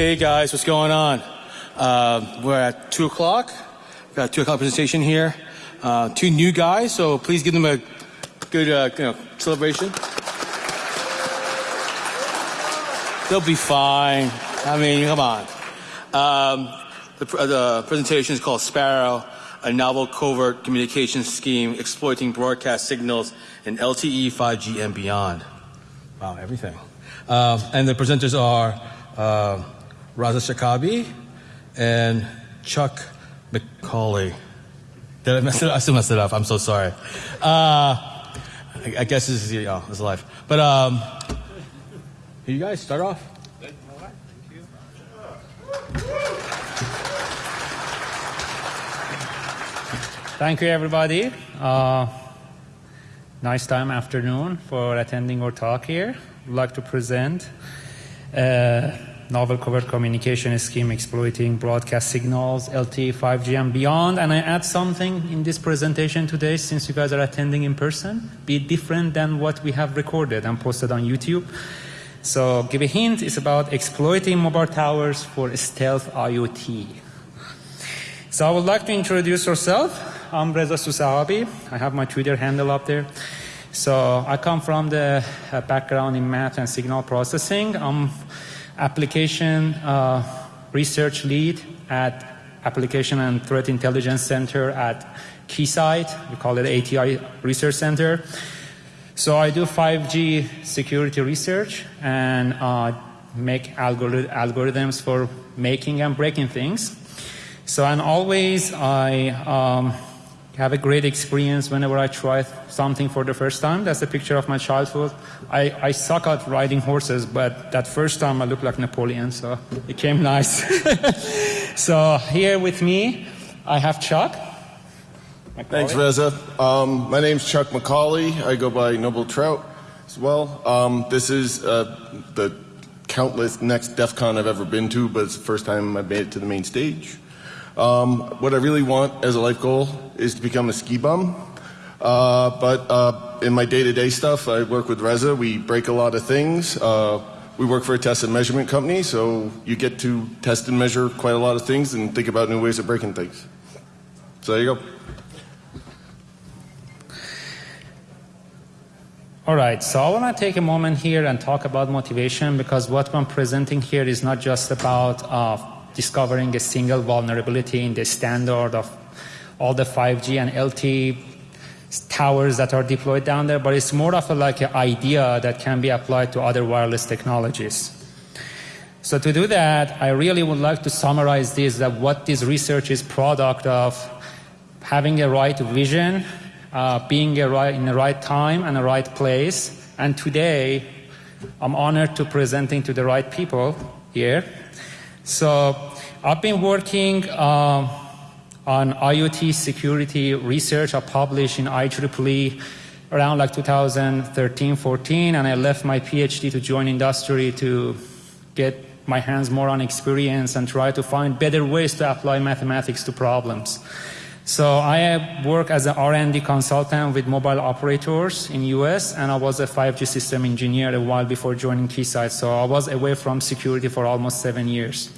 Hey guys, what's going on? Uh, we're at 2 o'clock. Got a 2 o'clock presentation here. Uh, two new guys, so please give them a good uh, you know, celebration. They'll be fine. I mean, come on. Um, the, the presentation is called Sparrow, a novel covert communication scheme exploiting broadcast signals in LTE, 5G, and beyond. Wow, everything. Uh, and the presenters are uh, Raza Shakabi and Chuck McCauley. Did I mess it up? I still messed it up. I'm so sorry. Uh, I, I, guess this is, you know, this is life. But um, you guys start off. Thank you, everybody. Uh, nice time afternoon for attending our talk here. I'd like to present a novel covert communication scheme exploiting broadcast signals, LTE, 5G, and beyond. And I add something in this presentation today, since you guys are attending in person, be different than what we have recorded and posted on YouTube. So, give a hint, it's about exploiting mobile towers for stealth IoT. So, I would like to introduce yourself. I'm Reza Susahabi. I have my Twitter handle up there. So I come from the uh, background in math and signal processing. I'm application uh, research lead at Application and Threat Intelligence Center at Keysight. We call it ATI Research Center. So I do 5G security research and uh, make algori algorithms for making and breaking things. So and always I um, have a great experience whenever I try something for the first time. That's a picture of my childhood. I, I suck at riding horses, but that first time I looked like Napoleon, so it came nice. so here with me, I have Chuck. Thanks, Reza. Um, my name's Chuck McCauley. I go by Noble Trout as well. Um, this is uh, the countless next DEF CON I've ever been to, but it's the first time I've made it to the main stage. Um, what I really want as a life goal is to become a ski bum. Uh, but uh, in my day-to-day stuff, I work with Reza. We break a lot of things. Uh, we work for a test and measurement company, so you get to test and measure quite a lot of things and think about new ways of breaking things. So there you go. All right, so I want to take a moment here and talk about motivation because what I'm presenting here is not just about uh, discovering a single vulnerability in the standard of all the 5G and LTE towers that are deployed down there, but it's more of a, like an idea that can be applied to other wireless technologies. So to do that, I really would like to summarize this, that what this research is product of having a right vision, uh, being a right, in the right time and the right place. And today, I'm honored to presenting to the right people here. So I've been working uh, on IoT security research. I published in IEEE around like 2013, 14, and I left my PhD to join industry to get my hands more on experience and try to find better ways to apply mathematics to problems. So I work as an R&D consultant with mobile operators in US and I was a 5G system engineer a while before joining Keysight. So I was away from security for almost seven years.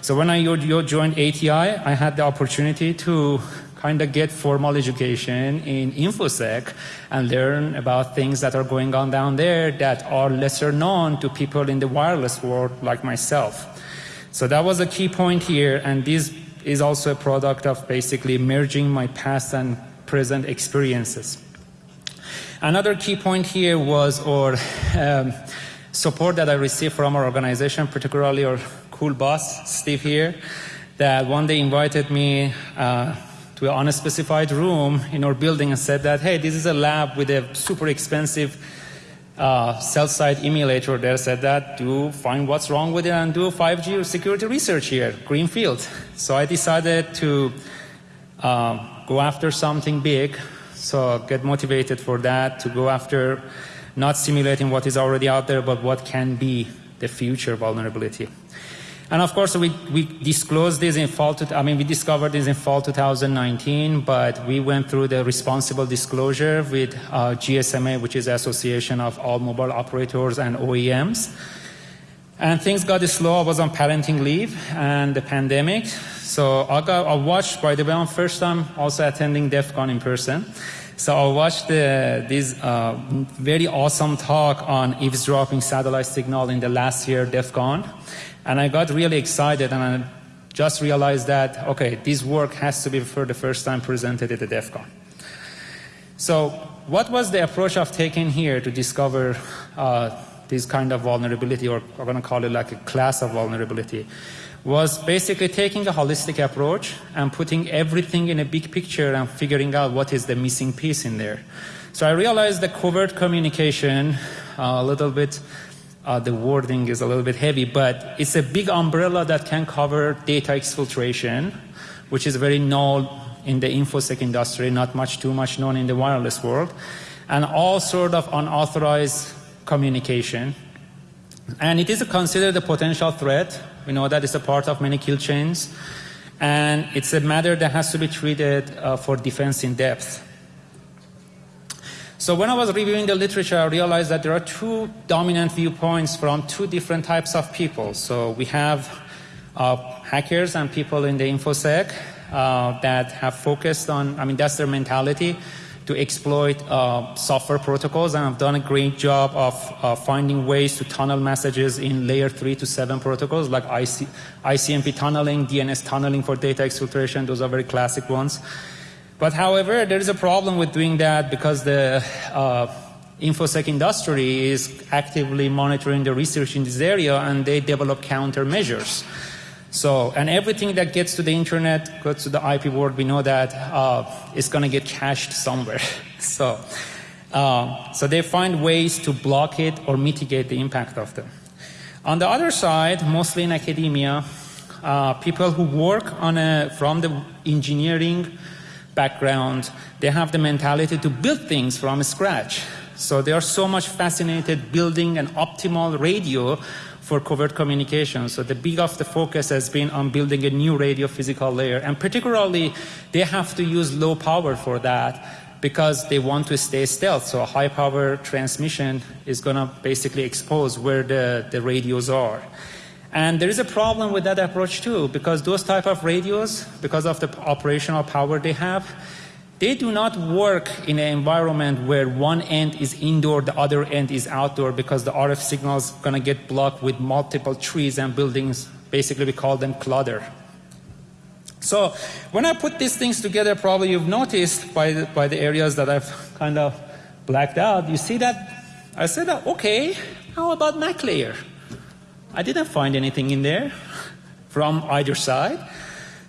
So when I joined ATI, I had the opportunity to kind of get formal education in InfoSec and learn about things that are going on down there that are lesser known to people in the wireless world like myself. So that was a key point here and this is also a product of basically merging my past and present experiences. Another key point here was our um, support that I received from our organization, particularly our cool boss, Steve here, that one day invited me uh, to an unspecified room in our building and said that, hey, this is a lab with a super expensive uh, cell-site emulator there said that do find what's wrong with it and do 5G security research here, Greenfield. So I decided to uh, go after something big, so get motivated for that, to go after not simulating what is already out there, but what can be the future vulnerability. And of course, we, we disclosed this in fall, to, I mean, we discovered this in fall 2019, but we went through the responsible disclosure with uh, GSMA, which is the Association of All Mobile Operators and OEMs. And things got slow. I was on parenting leave and the pandemic. So I got I watched by the way on first time also attending DEF CON in person. So I watched the, this uh, very awesome talk on eavesdropping satellite signal in the last year DEF CON. And I got really excited and I just realized that, okay, this work has to be for the first time presented at the DEF CON. So what was the approach I've taken here to discover uh, this kind of vulnerability, or I'm going to call it like a class of vulnerability? was basically taking a holistic approach and putting everything in a big picture and figuring out what is the missing piece in there. So I realized the covert communication, uh, a little bit, uh, the wording is a little bit heavy, but it's a big umbrella that can cover data exfiltration, which is very known in the infosec industry, not much too much known in the wireless world, and all sort of unauthorized communication. And it is considered a potential threat we know that it's a part of many kill chains. And it's a matter that has to be treated uh, for defense in depth. So when I was reviewing the literature, I realized that there are two dominant viewpoints from two different types of people. So we have uh, hackers and people in the InfoSec uh, that have focused on, I mean, that's their mentality to exploit uh, software protocols and have done a great job of uh, finding ways to tunnel messages in layer 3 to 7 protocols like IC, ICMP tunneling, DNS tunneling for data exfiltration. Those are very classic ones. But however, there is a problem with doing that because the uh, InfoSec industry is actively monitoring the research in this area and they develop countermeasures. So, and everything that gets to the internet, goes to the IP world, we know that uh, it's going to get cached somewhere. so, uh, so they find ways to block it or mitigate the impact of them. On the other side, mostly in academia, uh, people who work on a, from the engineering background, they have the mentality to build things from scratch. So they are so much fascinated building an optimal radio for covert communication. So the big of the focus has been on building a new radio physical layer. And particularly, they have to use low power for that because they want to stay stealth. So a high power transmission is going to basically expose where the, the radios are. And there is a problem with that approach too, because those type of radios, because of the operational power they have, they do not work in an environment where one end is indoor, the other end is outdoor because the RF signal is going to get blocked with multiple trees and buildings. Basically, we call them clutter. So when I put these things together, probably you've noticed by the, by the areas that I've kind of blacked out, you see that I said, oh, okay, how about MAC layer? I didn't find anything in there from either side.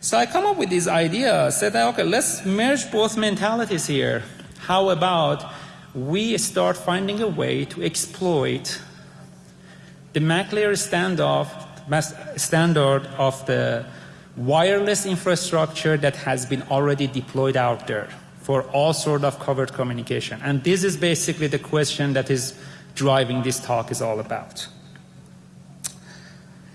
So I come up with this idea, said, okay, let's merge both mentalities here. How about we start finding a way to exploit the MAC layer standoff, standard of the wireless infrastructure that has been already deployed out there for all sort of covert communication. And this is basically the question that is driving this talk is all about.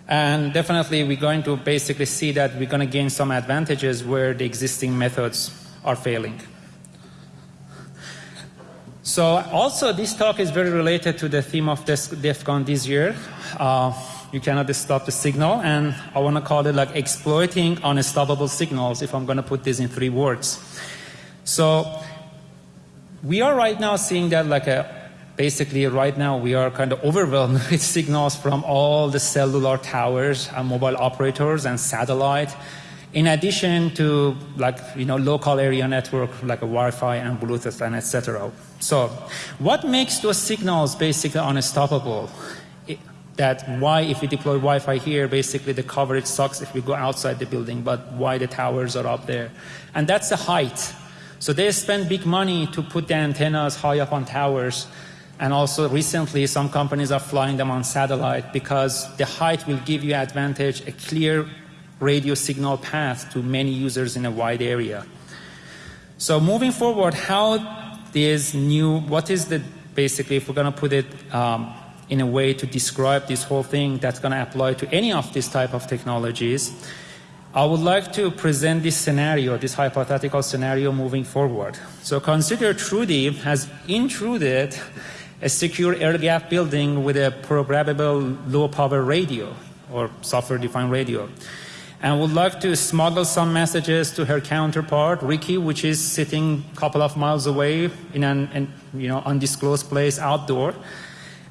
And definitely we're going to basically see that we're going to gain some advantages where the existing methods are failing. So also this talk is very related to the theme of DEF CON this year. Uh, you cannot stop the signal and I want to call it like exploiting unstoppable signals if I'm going to put this in three words. So we are right now seeing that like a basically right now we are kind of overwhelmed with signals from all the cellular towers and mobile operators and satellite in addition to like you know local area network like a Wi-Fi and Bluetooth and etc. So what makes those signals basically unstoppable? That why if we deploy Wi-Fi here basically the coverage sucks if we go outside the building but why the towers are up there and that's the height. So they spend big money to put the antennas high up on towers and also recently some companies are flying them on satellite because the height will give you advantage, a clear radio signal path to many users in a wide area. So moving forward, how this new, what is the, basically if we're going to put it um, in a way to describe this whole thing that's going to apply to any of these type of technologies, I would like to present this scenario, this hypothetical scenario moving forward. So consider Trudy has intruded a secure air gap building with a programmable low power radio or software defined radio. And would like to smuggle some messages to her counterpart, Ricky, which is sitting a couple of miles away in an, an you know, undisclosed place outdoor.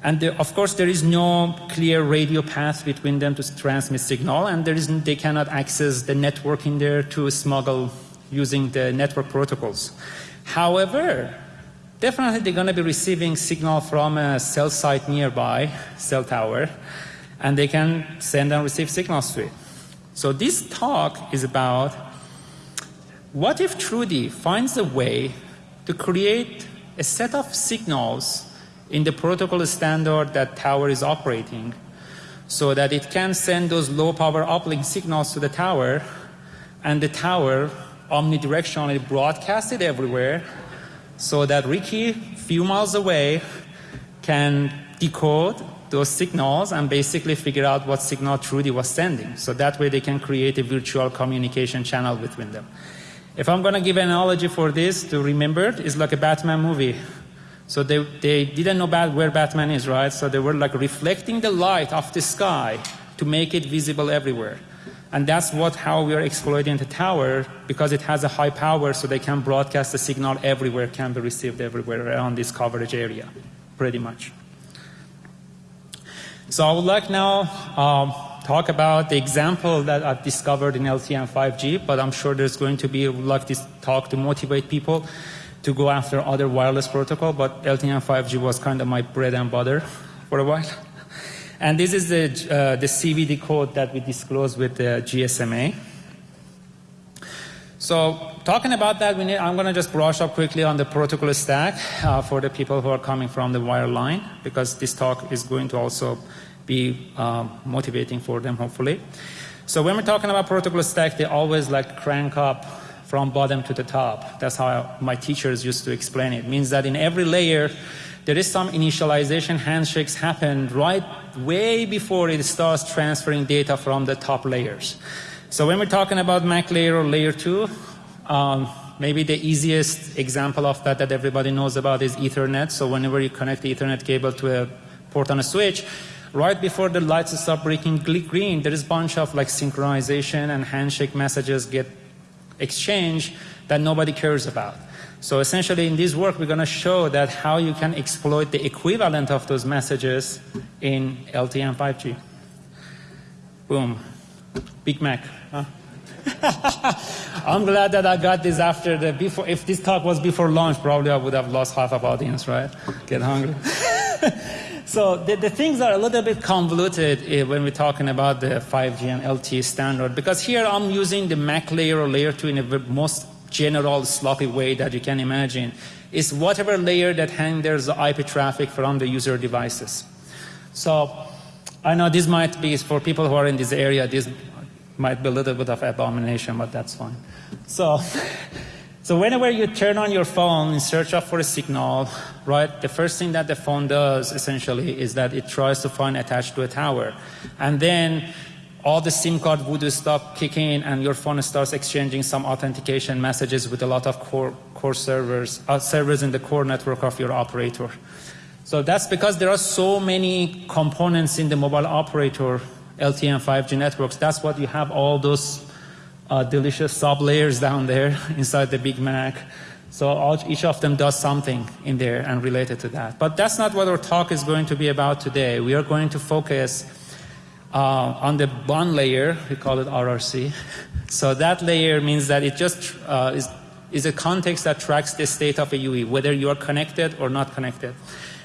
And the, of course, there is no clear radio path between them to transmit signal, and there is, they cannot access the network in there to smuggle using the network protocols. However, definitely they're going to be receiving signal from a cell site nearby, cell tower, and they can send and receive signals to it. So this talk is about what if Trudy finds a way to create a set of signals in the protocol standard that tower is operating so that it can send those low power uplink signals to the tower and the tower omnidirectionally broadcast it everywhere so that Ricky, few miles away, can decode those signals and basically figure out what signal Trudy was sending. So that way they can create a virtual communication channel between them. If I'm going to give an analogy for this to remember, it's like a Batman movie. So they, they didn't know where Batman is, right? So they were like reflecting the light off the sky to make it visible everywhere. And that's what how we are exploiting the tower because it has a high power so they can broadcast the signal everywhere, can be received everywhere around this coverage area, pretty much. So I would like now um, talk about the example that I've discovered in LTE and 5G, but I'm sure there's going to be like this talk to motivate people to go after other wireless protocol, but LTE and 5G was kind of my bread and butter for a while. And this is the, uh, the CVD code that we disclosed with the GSMA. So talking about that, need, I'm going to just brush up quickly on the protocol stack uh, for the people who are coming from the wireline, because this talk is going to also be uh, motivating for them, hopefully. So when we're talking about protocol stack, they always like crank up from bottom to the top. That's how my teachers used to explain it. it means that in every layer, there is some initialization handshakes happen right way before it starts transferring data from the top layers. So when we're talking about MAC layer or layer 2, um, maybe the easiest example of that that everybody knows about is Ethernet. So whenever you connect the Ethernet cable to a port on a switch, right before the lights start breaking green, there is a bunch of like synchronization and handshake messages get exchanged that nobody cares about. So essentially in this work we're going to show that how you can exploit the equivalent of those messages in LTE and 5G. Boom. Big Mac. Huh? I'm glad that I got this after the before. If this talk was before lunch, probably I would have lost half of audience, right? Get hungry. so the, the, things are a little bit convoluted eh, when we're talking about the 5G and LTE standard because here I'm using the MAC layer or layer 2 in the most general sloppy way that you can imagine is whatever layer that handles the IP traffic from the user devices. So I know this might be for people who are in this area, this might be a little bit of abomination, but that's fine. So, so whenever you turn on your phone in search of for a signal, right, the first thing that the phone does essentially is that it tries to find attached to a tower. And then all the SIM card would stop kicking and your phone starts exchanging some authentication messages with a lot of core, core servers, uh, servers in the core network of your operator. So that's because there are so many components in the mobile operator LTE and 5G networks. That's what you have all those uh, delicious sub layers down there inside the Big Mac. So all, each of them does something in there and related to that. But that's not what our talk is going to be about today. We are going to focus uh, on the bond layer, we call it RRC. So that layer means that it just uh, is, is a context that tracks the state of a UE, whether you are connected or not connected.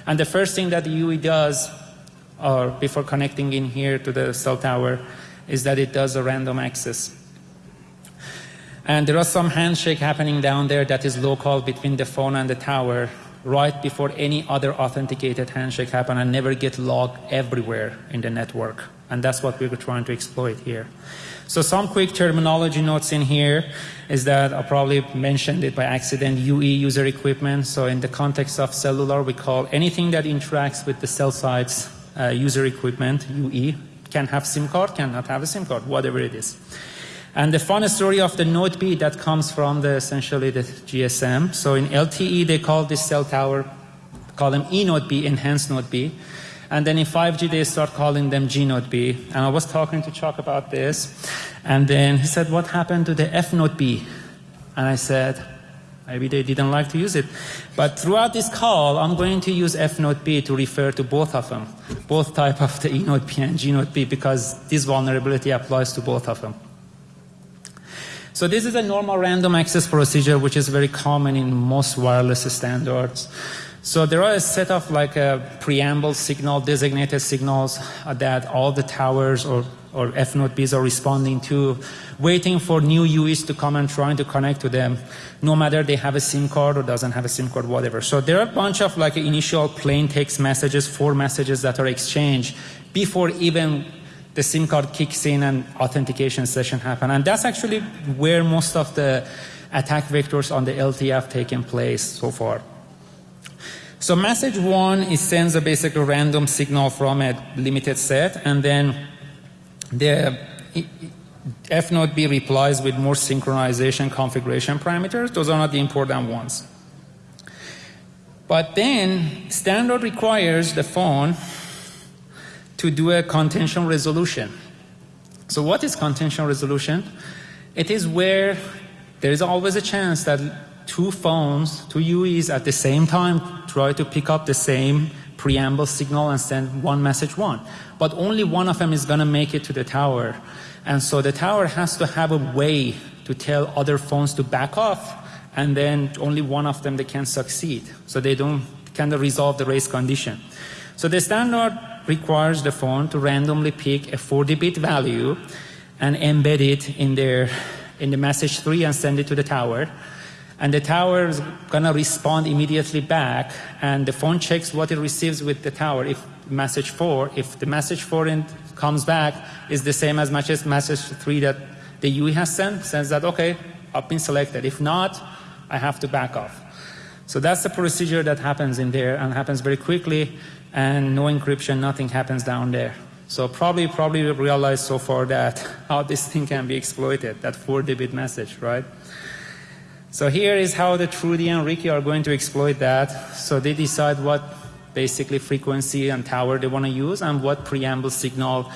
And the first thing that the UE does, or before connecting in here to the cell tower, is that it does a random access. And there are some handshake happening down there that is local between the phone and the tower right before any other authenticated handshake happen and never get logged everywhere in the network. And that's what we were trying to exploit here. So some quick terminology notes in here is that I probably mentioned it by accident, UE user equipment. So in the context of cellular, we call anything that interacts with the cell site's uh, user equipment, UE, can have SIM card, cannot have a SIM card, whatever it is. And the fun story of the Node B that comes from the essentially the GSM. So in LTE, they call this cell tower call them E node B, enhanced node B. And then in 5G, they start calling them G node B. And I was talking to Chuck about this. And then he said, What happened to the F node B? And I said, Maybe they didn't like to use it. But throughout this call, I'm going to use F node B to refer to both of them, both type of the E node B and G node B, because this vulnerability applies to both of them. So this is a normal random access procedure, which is very common in most wireless standards. So there are a set of like a preamble signal, designated signals uh, that all the towers or, or F node Bs are responding to, waiting for new UEs to come and trying to connect to them, no matter they have a SIM card or doesn't have a SIM card, whatever. So there are a bunch of like initial plain text messages, four messages that are exchanged before even the SIM card kicks in and authentication session happen. And that's actually where most of the attack vectors on the LTE have taken place so far. So message one is sends a basically random signal from a limited set and then the F node B replies with more synchronization configuration parameters. Those are not the important ones. But then standard requires the phone to do a contention resolution. So what is contention resolution? It is where there is always a chance that two phones, two UEs at the same time try to pick up the same preamble signal and send one message one. But only one of them is going to make it to the tower. And so the tower has to have a way to tell other phones to back off and then only one of them they can succeed. So they don't kind of resolve the race condition. So the standard requires the phone to randomly pick a 40-bit value and embed it in their in the message tree and send it to the tower. And the tower is going to respond immediately back, and the phone checks what it receives with the tower. If message four, if the message four in, comes back is the same as message, message three that the UE has sent, says that okay, I've been selected. If not, I have to back off. So that's the procedure that happens in there and happens very quickly and no encryption, nothing happens down there. So probably, probably we realized so far that how this thing can be exploited, that 4-bit message, right? So here is how the Trudy and Ricky are going to exploit that. So they decide what basically frequency and tower they want to use and what preamble signal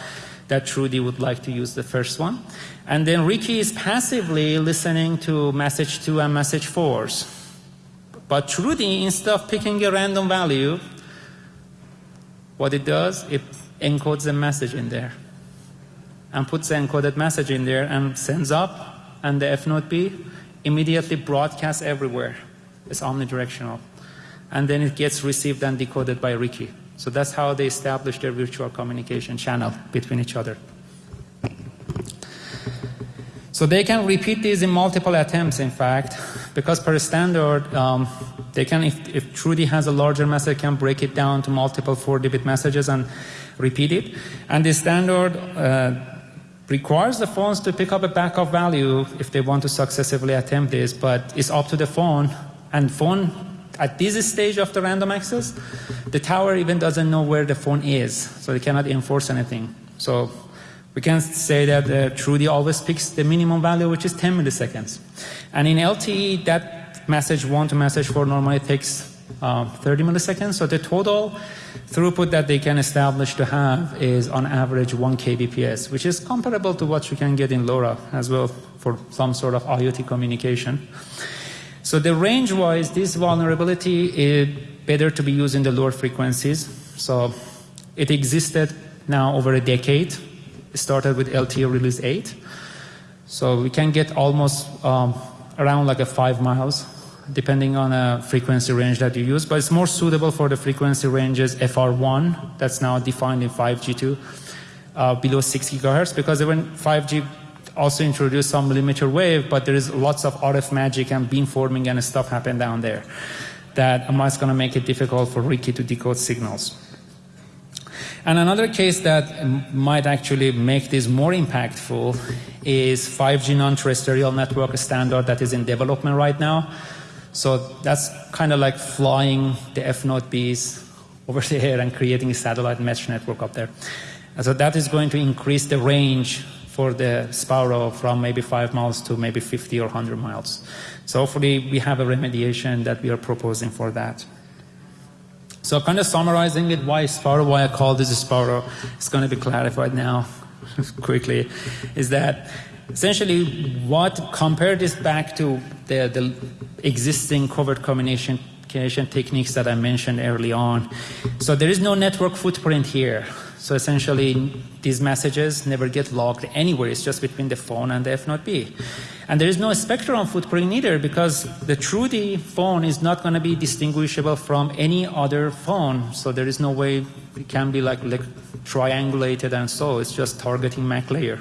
that Trudy would like to use the first one. And then Ricky is passively listening to message 2 and message 4s. But Trudy, instead of picking a random value, what it does, it encodes a message in there and puts the encoded message in there and sends up and the F node B immediately broadcasts everywhere. It's omnidirectional. And then it gets received and decoded by Ricky. So that's how they establish their virtual communication channel between each other. So they can repeat these in multiple attempts, in fact, because per standard, um, they can, if, if Trudy has a larger message, can break it down to multiple 4-bit messages and repeat it. And the standard uh, requires the phones to pick up a backup value if they want to successively attempt this, but it's up to the phone. And phone, at this stage of the random access, the tower even doesn't know where the phone is, so they cannot enforce anything. So we can say that uh, Trudy always picks the minimum value, which is 10 milliseconds. And in LTE, that message 1 to message 4 normally takes uh, 30 milliseconds. So the total throughput that they can establish to have is on average 1 kbps, which is comparable to what you can get in LoRa as well for some sort of IoT communication. So the range-wise, this vulnerability is better to be used in the lower frequencies. So it existed now over a decade. Started with LTE release 8. So we can get almost um, around like a 5 miles depending on a frequency range that you use, but it's more suitable for the frequency ranges FR1 that's now defined in 5G2 uh, below 6 gigahertz because when 5G also introduced some millimeter wave, but there is lots of RF magic and beamforming and stuff happen down there that is going to make it difficult for Ricky to decode signals. And another case that might actually make this more impactful is 5G non-terrestrial network standard that is in development right now. So that's kind of like flying the F node Bs over the air and creating a satellite mesh network up there. And so that is going to increase the range for the Sparrow from maybe 5 miles to maybe 50 or 100 miles. So hopefully we have a remediation that we are proposing for that. So kind of summarizing it, why Sparrow, why I call this Sparrow, it's going to be clarified now quickly, is that essentially what compare this back to the, the existing covert communication techniques that I mentioned early on. So there is no network footprint here. So essentially, these messages never get logged anywhere. It's just between the phone and the F node B. And there is no spectrum footprint either because the TrueD phone is not going to be distinguishable from any other phone. So there is no way it can be like, like triangulated and so. It's just targeting MAC layer.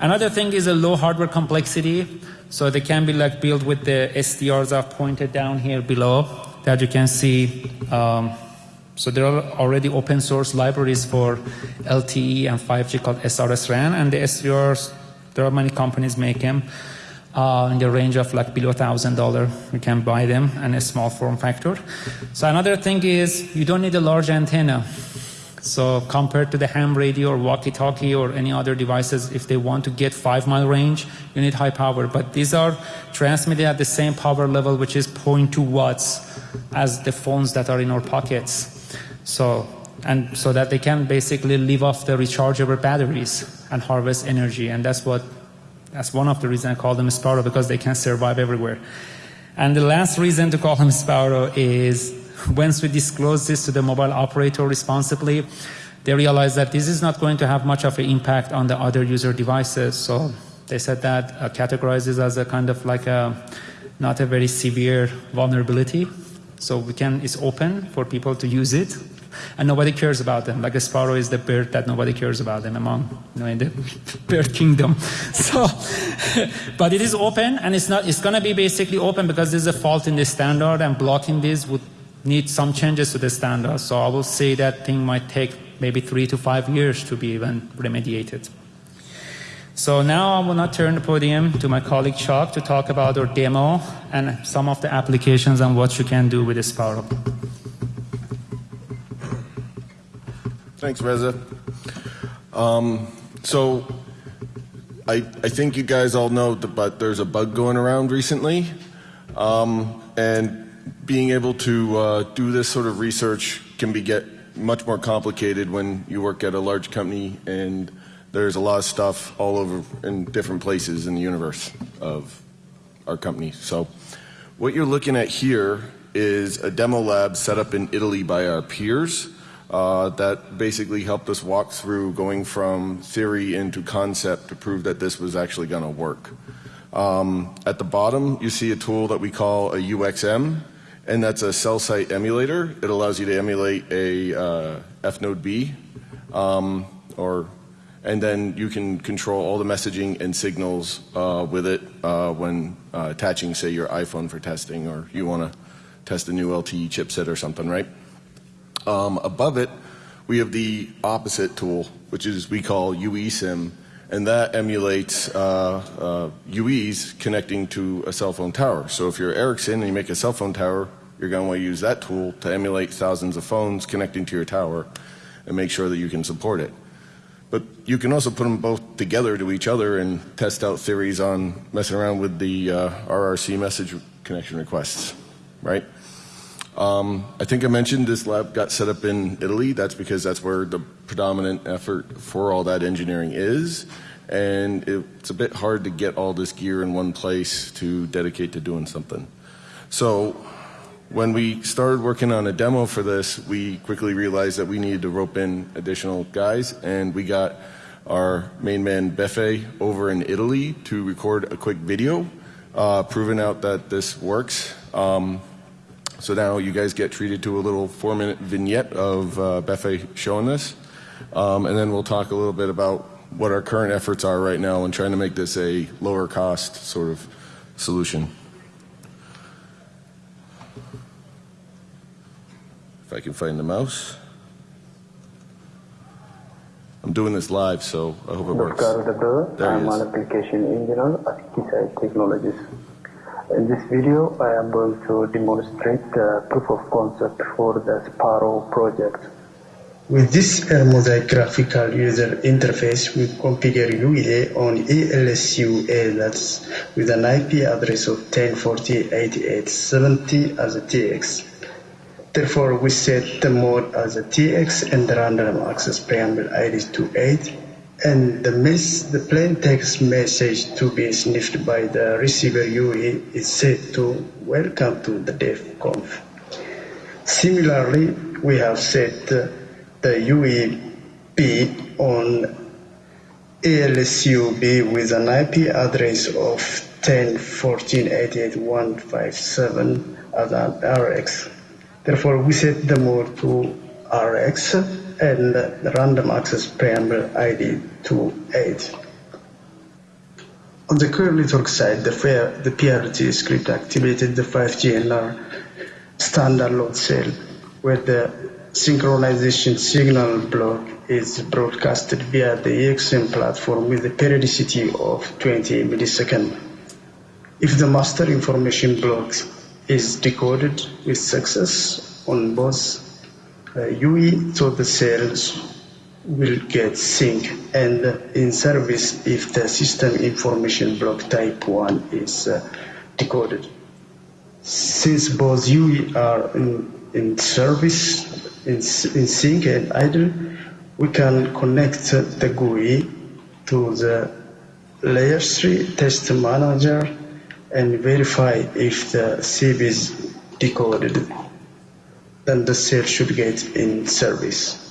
Another thing is a low hardware complexity. So they can be like built with the SDRs I've pointed down here below that you can see. Um, so there are already open source libraries for LTE and 5G called SRS-RAN and the SDRs, there are many companies make them uh, in the range of like below $1,000. You can buy them and a small form factor. So another thing is you don't need a large antenna. So compared to the ham radio or walkie-talkie or any other devices, if they want to get five mile range, you need high power. But these are transmitted at the same power level, which is 0.2 watts as the phones that are in our pockets. So, and so that they can basically live off the rechargeable batteries and harvest energy. And that's what, that's one of the reasons I call them Sparrow because they can survive everywhere. And the last reason to call them Sparrow is once we disclose this to the mobile operator responsibly, they realize that this is not going to have much of an impact on the other user devices. So they said that uh, categorizes as a kind of like a not a very severe vulnerability. So we can, it's open for people to use it and nobody cares about them. Like a sparrow is the bird that nobody cares about them among, you know, in the bird kingdom. So, but it is open and it's not, it's to be basically open because there's a fault in the standard and blocking this would need some changes to the standard. So I will say that thing might take maybe three to five years to be even remediated. So now I will not turn the podium to my colleague Chuck to talk about our demo and some of the applications and what you can do with Sparrow. Thanks, Reza. Um, so I, I think you guys all know, that, but there's a bug going around recently. Um, and being able to uh, do this sort of research can be get much more complicated when you work at a large company and there's a lot of stuff all over in different places in the universe of our company. So what you're looking at here is a demo lab set up in Italy by our peers uh, that basically helped us walk through going from theory into concept to prove that this was actually going to work. Um, at the bottom, you see a tool that we call a UXM and that's a cell site emulator. It allows you to emulate a uh, F node B, um, or, and then you can control all the messaging and signals uh, with it uh, when uh, attaching, say, your iPhone for testing, or you want to test a new LTE chipset or something, right? Um, above it, we have the opposite tool, which is we call UESIM, and that emulates uh, uh, UEs connecting to a cell phone tower. So if you're Ericsson and you make a cell phone tower, you're going to want to use that tool to emulate thousands of phones connecting to your tower and make sure that you can support it. But you can also put them both together to each other and test out theories on messing around with the uh, RRC message connection requests, right? Um, I think I mentioned this lab got set up in Italy. That's because that's where the predominant effort for all that engineering is. And it's a bit hard to get all this gear in one place to dedicate to doing something. So when we started working on a demo for this, we quickly realized that we needed to rope in additional guys, and we got our main man Befe over in Italy to record a quick video, uh, proving out that this works. Um, so now you guys get treated to a little four minute vignette of uh, Befe showing this. Um, and then we'll talk a little bit about what our current efforts are right now in trying to make this a lower cost sort of solution. If I can find the mouse. I'm doing this live, so I hope it works. There I'm an application engineer at Keysight Technologies. In this video, I am going to demonstrate the proof of concept for the Sparrow project. With this Mosaic graphical user interface, we configure UEA on ALSU ALS with an IP address of 1040.8870 as a TX. Therefore, we set the mode as a TX and the random access preamble ID to 8 and the, plain text message to be sniffed by the receiver UE is set to welcome to the DEF-conf. Similarly, we have set the UEB on ALSUB with an IP address of 10.14.88.157 as an RX. Therefore, we set the mode to RX and the random access preamble ID to 8. On the core network side, the, the PRT script activated the 5GNR standard load cell where the synchronization signal block is broadcasted via the EXM platform with a periodicity of 20 milliseconds. If the master information block is decoded with success on both UE, so the cells will get sync and in service if the system information block type 1 is uh, decoded. Since both UE are in, in service, in, in sync and idle, we can connect the GUI to the layer 3 test manager and verify if the SIB is decoded. Then the cell should get in service.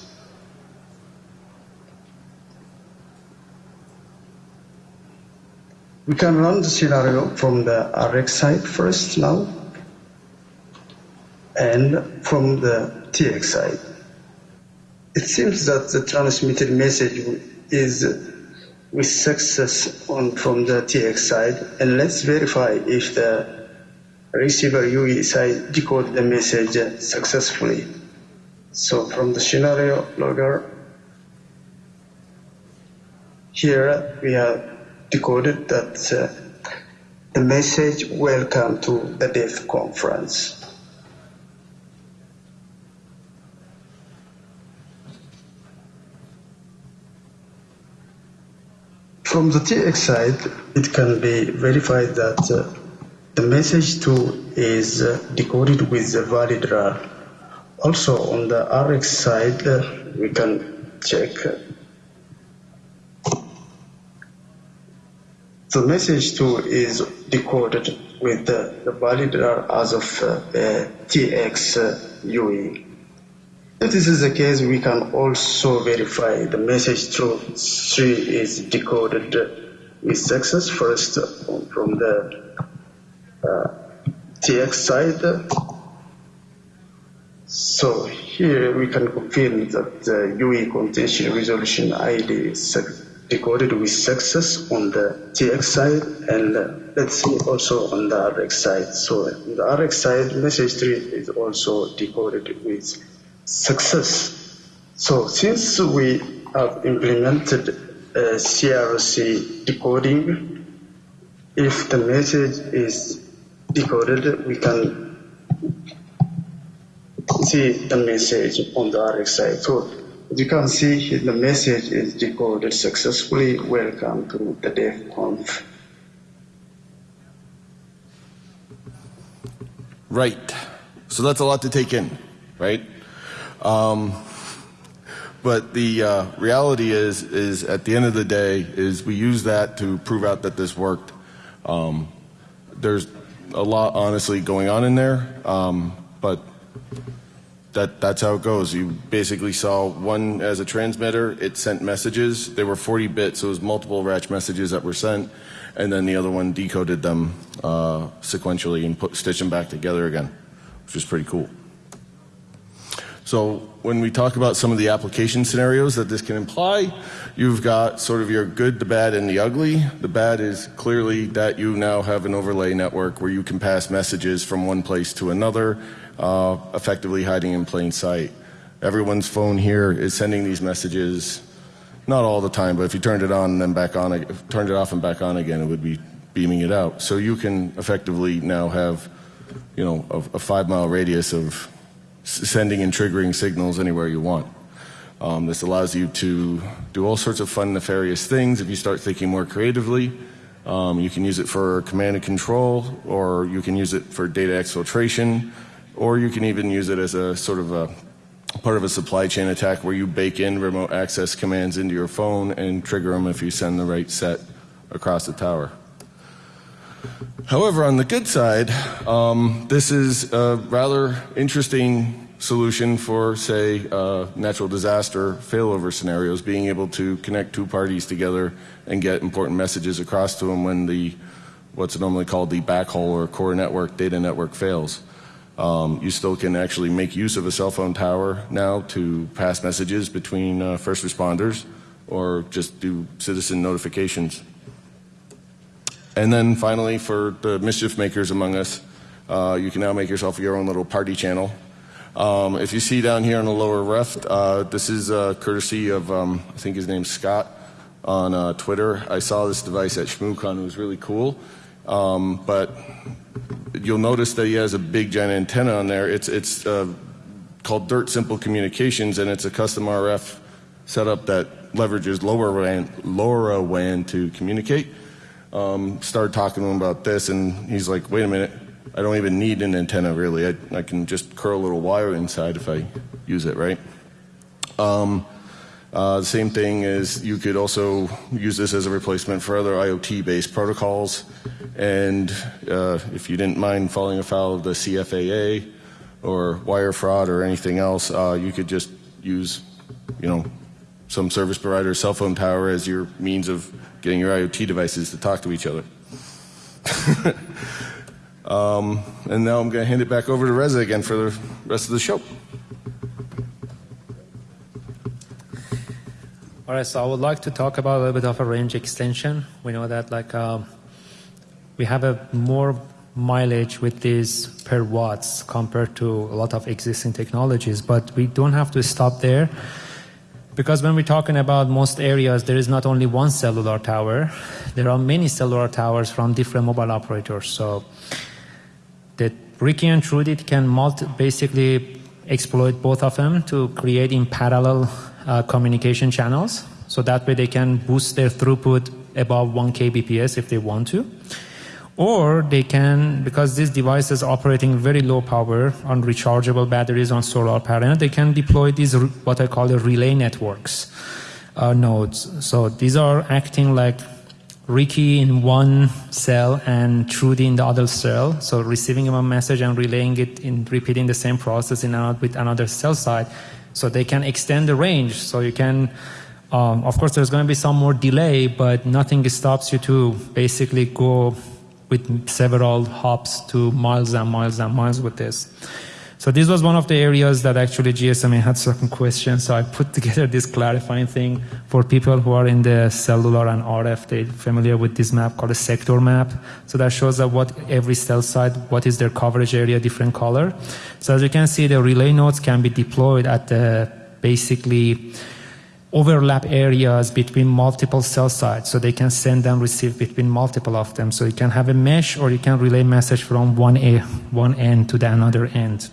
We can run the scenario from the RX side first now and from the TX side. It seems that the transmitted message is with success on from the TX side and let's verify if the receiver UE side decode the message successfully. So from the scenario logger, here we have decoded that uh, the message welcome to the DEF conference. From the TX side, it can be verified that uh, the message too is uh, decoded with the valid RAR. Also on the RX side, uh, we can check The message too is decoded with the, the valid RAR as of uh, uh, TX uh, UE. If this is the case, we can also verify the message through 3 is decoded with success first from the uh, TX side. So here we can confirm that the UE contention resolution ID is decoded with success on the TX side and let's see also on the RX side. So on the RX side, message 3 is also decoded with success. So since we have implemented CRC decoding, if the message is decoded, we can see the message on the RX side. So as you can see, the message is decoded successfully. Welcome to the DEF-conf. Right. So that's a lot to take in, right? Um, but the uh, reality is, is at the end of the day, is we use that to prove out that this worked. Um, there's a lot, honestly, going on in there, um, but that that's how it goes. You basically saw one as a transmitter. It sent messages. They were 40 bits, so it was multiple ratch messages that were sent, and then the other one decoded them uh, sequentially and put, stitched them back together again, which was pretty cool. So when we talk about some of the application scenarios that this can imply, you've got sort of your good, the bad, and the ugly. The bad is clearly that you now have an overlay network where you can pass messages from one place to another, uh, effectively hiding in plain sight. Everyone's phone here is sending these messages, not all the time, but if you turned it on and then back on, turned it off and back on again, it would be beaming it out. So you can effectively now have, you know, a, a five mile radius of sending and triggering signals anywhere you want. Um, this allows you to do all sorts of fun, nefarious things if you start thinking more creatively. Um, you can use it for command and control, or you can use it for data exfiltration. or you can even use it as a sort of a part of a supply chain attack where you bake in remote access commands into your phone and trigger them if you send the right set across the tower. However, on the good side, um, this is a rather interesting solution for, say, uh, natural disaster failover scenarios, being able to connect two parties together and get important messages across to them when the what's normally called the backhaul or core network data network fails. Um, you still can actually make use of a cell phone tower now to pass messages between uh, first responders or just do citizen notifications. And then finally, for the mischief makers among us, uh, you can now make yourself your own little party channel. Um, if you see down here on the lower left, uh, this is uh, courtesy of, um, I think his name's Scott on uh, Twitter. I saw this device at ShmooCon. It was really cool. Um, but you'll notice that he has a big giant antenna on there. It's, it's uh, called Dirt Simple Communications, and it's a custom RF setup that leverages LoRaWAN, LoRaWAN to communicate. Um, started talking to him about this, and he's like, wait a minute, I don't even need an antenna really. I, I can just curl a little wire inside if I use it, right? Um, uh, the same thing is you could also use this as a replacement for other IoT-based protocols. And uh, if you didn't mind falling afoul of the CFAA or wire fraud or anything else, uh, you could just use, you know, some service provider cell phone tower as your means of getting your IoT devices to talk to each other. um, and now I'm going to hand it back over to Reza again for the rest of the show. All right, so I would like to talk about a little bit of a range extension. We know that like uh, we have a more mileage with these per watts compared to a lot of existing technologies, but we don't have to stop there because when we're talking about most areas, there is not only one cellular tower, there are many cellular towers from different mobile operators. So the Ricky and Trudy can basically exploit both of them to create in parallel uh, communication channels. So that way they can boost their throughput above 1 kbps if they want to. Or they can, because these devices operating very low power on rechargeable batteries on solar panel, they can deploy these what I call the relay networks uh, nodes. So these are acting like Ricky in one cell and Trudy in the other cell. So receiving a message and relaying it in repeating the same process in another, with another cell site so they can extend the range. So you can, um, of course, there's going to be some more delay, but nothing stops you to basically go with several hops to miles and miles and miles with this. So this was one of the areas that actually GSMA had certain questions. So I put together this clarifying thing for people who are in the cellular and RF. They're familiar with this map called a sector map. So that shows that what every cell site, what is their coverage area, different color. So as you can see, the relay nodes can be deployed at the basically overlap areas between multiple cell sites so they can send and receive between multiple of them. So you can have a mesh or you can relay message from one, a, one end to the another end.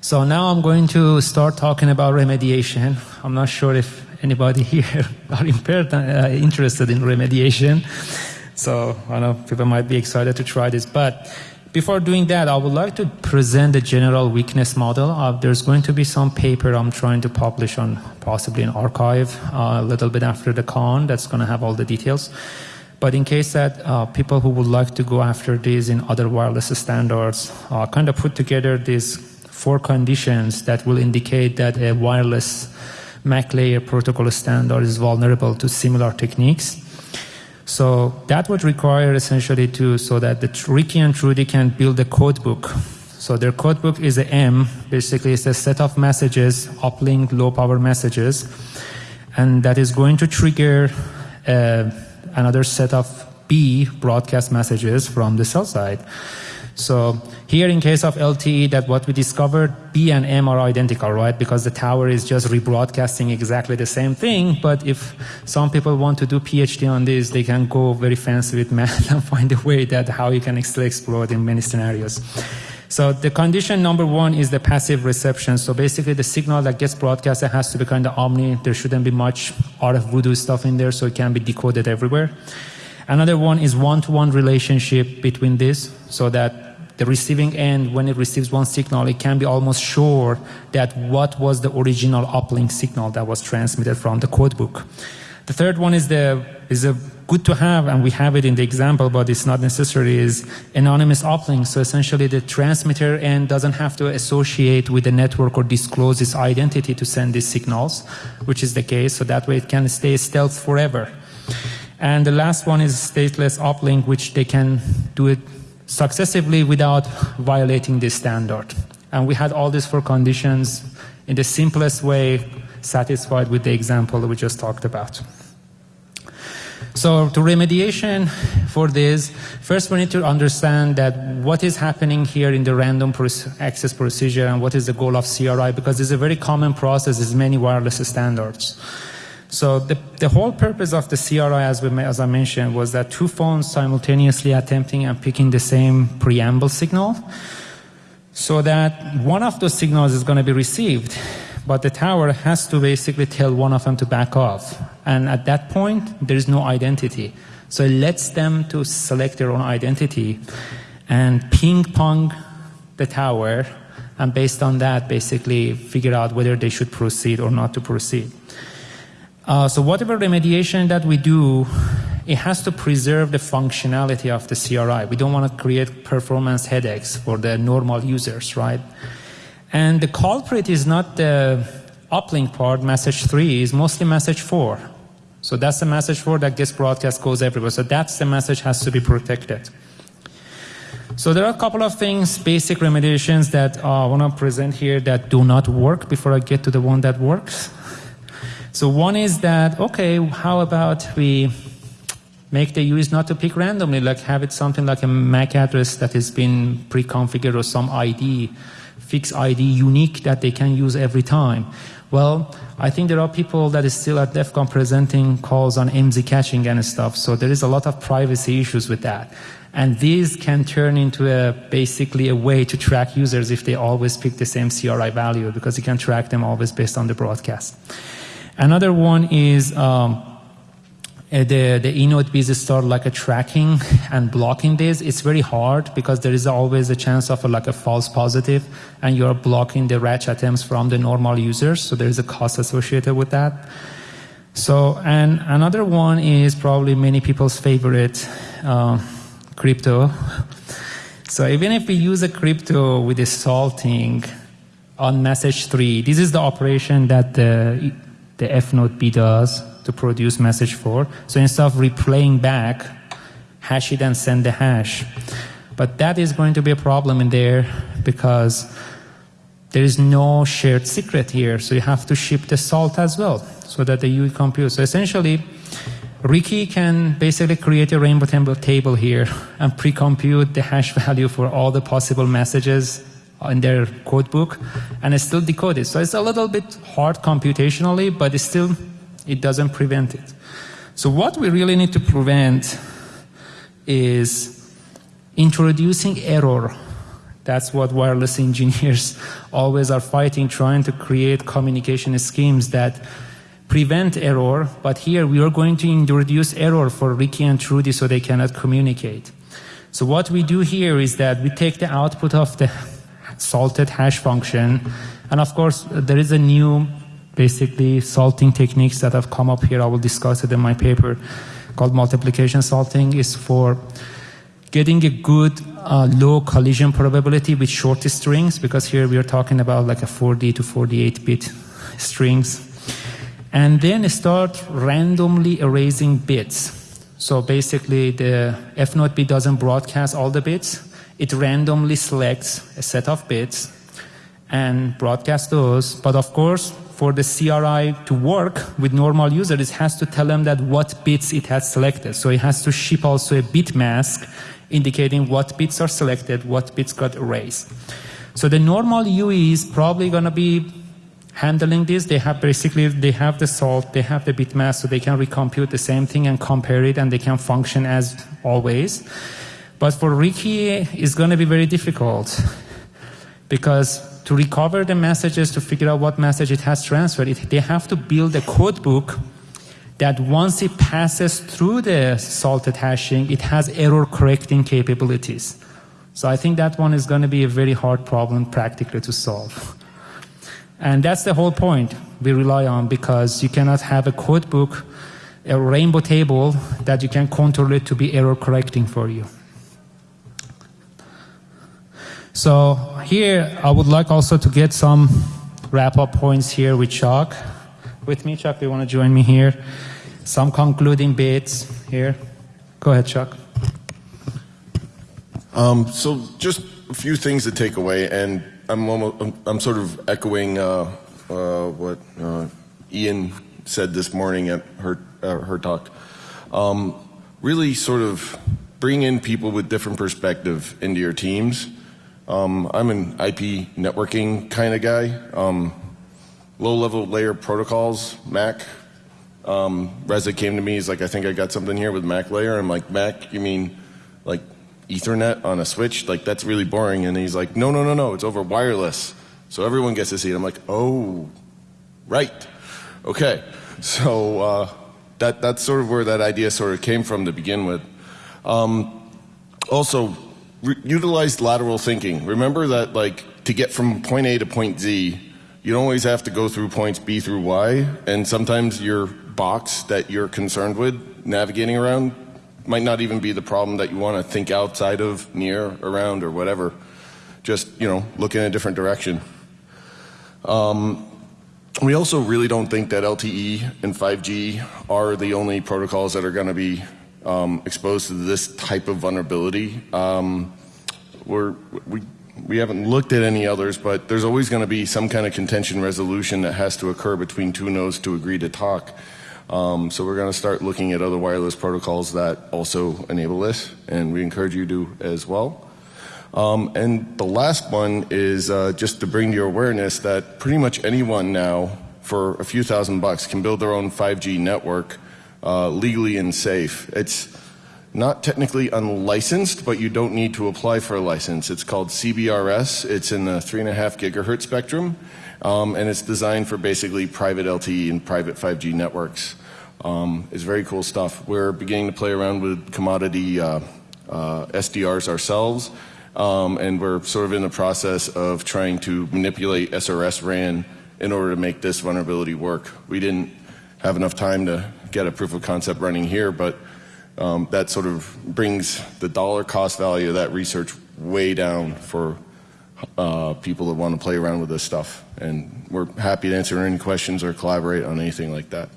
So now I'm going to start talking about remediation. I'm not sure if anybody here are impaired, uh, interested in remediation. So I know people might be excited to try this. But before doing that, I would like to present the general weakness model. Uh, there's going to be some paper I'm trying to publish on possibly an archive uh, a little bit after the con that's going to have all the details. But in case that uh, people who would like to go after these in other wireless standards uh, kind of put together these four conditions that will indicate that a wireless MAC layer protocol standard is vulnerable to similar techniques. So that would require essentially to so that the Ricky and Trudy can build a codebook. So their codebook is a M, basically it's a set of messages, uplink low power messages, and that is going to trigger uh, another set of B broadcast messages from the cell side. So here in case of LTE, that what we discovered, B and M are identical, right? Because the tower is just rebroadcasting exactly the same thing. But if some people want to do PhD on this, they can go very fancy with math and find a way that how you can still explore it in many scenarios. So the condition number one is the passive reception. So basically the signal that gets broadcasted has to be kind of omni. There shouldn't be much RF voodoo stuff in there so it can be decoded everywhere. Another one is one-to-one relationship between this so that the receiving end, when it receives one signal, it can be almost sure that what was the original uplink signal that was transmitted from the codebook. The third one is the is a good to have, and we have it in the example, but it's not necessary, is anonymous uplink. So essentially the transmitter end doesn't have to associate with the network or disclose its identity to send these signals, which is the case. So that way it can stay stealth forever. And the last one is stateless uplink, which they can do it successively without violating this standard. And we had all these four conditions in the simplest way satisfied with the example that we just talked about. So to remediation for this, first we need to understand that what is happening here in the random access procedure and what is the goal of CRI because it's a very common process, there's many wireless standards. So the, the whole purpose of the CRI, as, we, as I mentioned, was that two phones simultaneously attempting and picking the same preamble signal so that one of those signals is going to be received but the tower has to basically tell one of them to back off. And at that point, there is no identity. So it lets them to select their own identity and ping pong the tower and based on that basically figure out whether they should proceed or not to proceed. Uh, so whatever remediation that we do, it has to preserve the functionality of the CRI. We don't want to create performance headaches for the normal users, right? And the culprit is not the uplink part, message 3, is mostly message 4. So that's the message 4 that gets broadcast, goes everywhere. So that's the message has to be protected. So there are a couple of things, basic remediations that uh, I want to present here that do not work before I get to the one that works. So one is that, okay, how about we make the use not to pick randomly, like have it something like a MAC address that has been pre-configured or some ID fixed ID unique that they can use every time. Well, I think there are people that is still at DEF CON presenting calls on IMSI catching and stuff, so there is a lot of privacy issues with that. And these can turn into a basically a way to track users if they always pick the same CRI value because you can track them always based on the broadcast. Another one is um, uh, the, the eNodeBs start like a tracking and blocking this, it's very hard because there is always a chance of a, like a false positive and you're blocking the RACH attempts from the normal users. So there is a cost associated with that. So, and another one is probably many people's favorite, uh, crypto. So even if we use a crypto with a salting on message three, this is the operation that the, the F node B does to produce message 4. So instead of replaying back, hash it and send the hash. But that is going to be a problem in there because there is no shared secret here. So you have to ship the salt as well so that the compute. So essentially, Ricky can basically create a rainbow table here and pre-compute the hash value for all the possible messages in their code book and it's still decode it. So it's a little bit hard computationally, but still it doesn't prevent it. So what we really need to prevent is introducing error. That's what wireless engineers always are fighting, trying to create communication schemes that prevent error, but here we are going to introduce error for Ricky and Trudy so they cannot communicate. So what we do here is that we take the output of the salted hash function, and of course there is a new basically salting techniques that have come up here. I will discuss it in my paper called multiplication salting is for getting a good uh, low collision probability with short strings because here we are talking about like a 40 to 48 bit strings and then start randomly erasing bits. So basically the F node bit doesn't broadcast all the bits. It randomly selects a set of bits and broadcasts those. But of course, for the CRI to work with normal users, it has to tell them that what bits it has selected. So it has to ship also a bit mask indicating what bits are selected, what bits got erased. So the normal UE is probably going to be handling this. They have basically, they have the salt, they have the bit mask, so they can recompute the same thing and compare it and they can function as always. But for Ricky, it's going to be very difficult because to recover the messages, to figure out what message it has transferred, it, they have to build a code book that once it passes through the salted hashing, it has error correcting capabilities. So I think that one is going to be a very hard problem practically to solve. And that's the whole point we rely on because you cannot have a code book, a rainbow table that you can control it to be error correcting for you. So here I would like also to get some wrap up points here with Chuck. With me, Chuck, do you want to join me here? Some concluding bits here. Go ahead, Chuck. Um, so just a few things to take away, and I'm almost, I'm, sort of echoing uh, uh, what uh, Ian said this morning at her her talk. Um, really, sort of bring in people with different perspective into your teams. Um, I'm an IP networking kind of guy. Um, low-level layer protocols, Mac. Um, Reza came to me. He's like, I think I got something here with Mac layer. I'm like, Mac? You mean like Ethernet on a switch, like that's really boring. And he's like, no, no, no, no, it's over wireless. So everyone gets to see it. I'm like, oh, right. Okay. So uh, that, that's sort of where that idea sort of came from to begin with. Um, also, utilize lateral thinking. Remember that like to get from point A to point Z, you don't always have to go through points B through Y. And sometimes your box that you're concerned with navigating around might not even be the problem that you want to think outside of, near, around, or whatever. Just, you know, look in a different direction. Um, we also really don't think that LTE and 5G are the only protocols that are going to be um, exposed to this type of vulnerability. Um, we're, we, we haven't looked at any others, but there's always going to be some kind of contention resolution that has to occur between two nodes to agree to talk. Um, so we're going to start looking at other wireless protocols that also enable this, and we encourage you to as well. Um, and the last one is uh, just to bring your awareness that pretty much anyone now, for a few thousand bucks, can build their own 5G network uh, legally and safe. It's not technically unlicensed, but you don't need to apply for a license. It's called CBRS. It's in the three and a half gigahertz spectrum. Um, and it's designed for basically private LTE and private 5G networks. Um, it's very cool stuff. We're beginning to play around with commodity uh, uh, SDRs ourselves, um, and we're sort of in the process of trying to manipulate srsRAN in order to make this vulnerability work. We didn't have enough time to get a proof of concept running here, but um, that sort of brings the dollar cost value of that research way down for uh, people that want to play around with this stuff. And we're happy to answer any questions or collaborate on anything like that.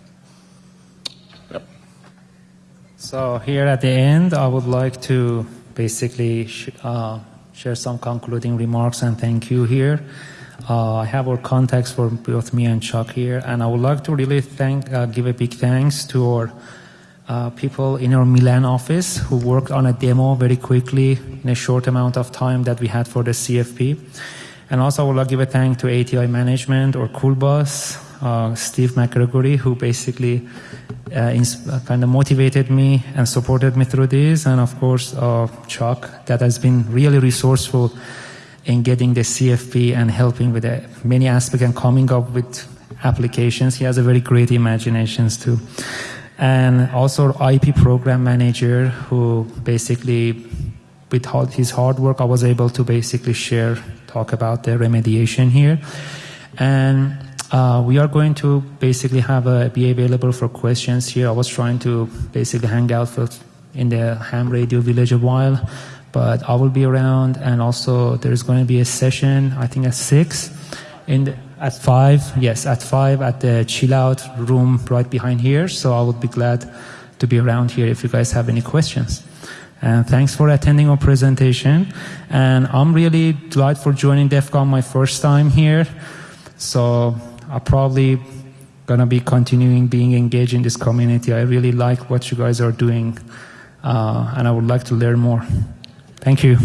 Yep. So here at the end, I would like to basically sh uh, share some concluding remarks and thank you here. Uh, I have our contacts for both me and Chuck here, and I would like to really thank, uh, give a big thanks to our uh, people in our Milan office who worked on a demo very quickly in a short amount of time that we had for the CFP. And also I would like to give a thank to ATI management or Coolbus, uh, Steve McGregory, who basically uh, kind of motivated me and supported me through this. And of course, uh, Chuck, that has been really resourceful in getting the CFP and helping with many aspects and coming up with applications. He has a very great imaginations too. And also IP program manager who basically with his hard work I was able to basically share talk about the remediation here. And uh, we are going to basically have a be available for questions here. I was trying to basically hang out for, in the ham radio village a while but I will be around and also there's going to be a session I think at six in the, at five, yes, at five at the chill out room right behind here. So I would be glad to be around here if you guys have any questions. And thanks for attending our presentation. And I'm really glad for joining DEF CON my first time here. So I'm probably gonna be continuing being engaged in this community. I really like what you guys are doing, uh, and I would like to learn more. Thank you.